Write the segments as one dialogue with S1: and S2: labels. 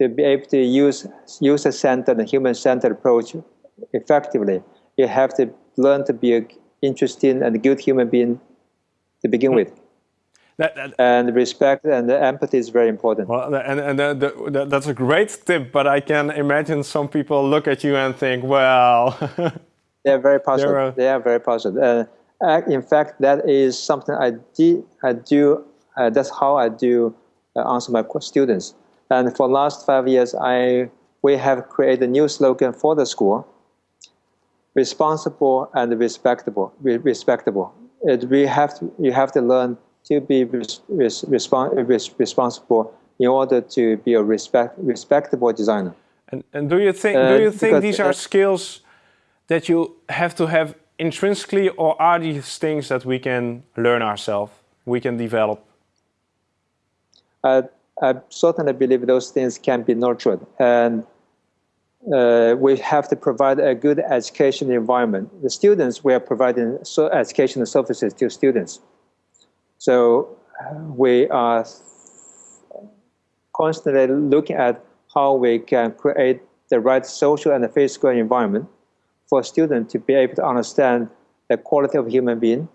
S1: to be able to use user-centered and human-centered approach effectively, you have to learn to be an interesting and good human being to begin with. That, that, and respect and empathy is very important.
S2: Well, and, and the, the, that's a great tip, but I can imagine some people look at you and think, well...
S1: they're very positive. They're, they are very positive. Uh, in fact, that is something I, do. I do uh, that's how I do uh, answer my students. And for the last five years, I, we have created a new slogan for the school, responsible and respectable. respectable. It, we have to, you have to learn to be res, res, res, responsible in order to be a respect, respectable designer.
S2: And, and do you think, uh, do you think these are skills that you have to have intrinsically or are these things that we can learn ourselves, we can develop?
S1: I, I certainly believe those things can be nurtured. And uh, we have to provide a good education environment. The students, we are providing so educational services to students. So uh, we are constantly looking at how we can create the right social and physical environment for students to be able to understand the quality of human being,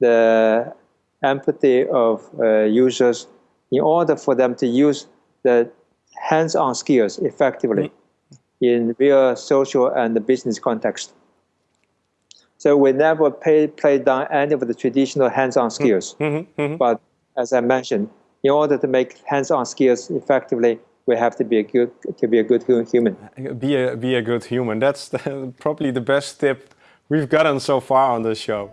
S1: the empathy of uh, users, in order for them to use the hands-on skills effectively in real social and business context. So we never pay, play down any of the traditional hands-on skills. Mm -hmm, mm -hmm. But as I mentioned, in order to make hands-on skills effectively, we have to be a good to be a good human.
S2: Be a be a good human. That's the, probably the best tip we've gotten so far on this show.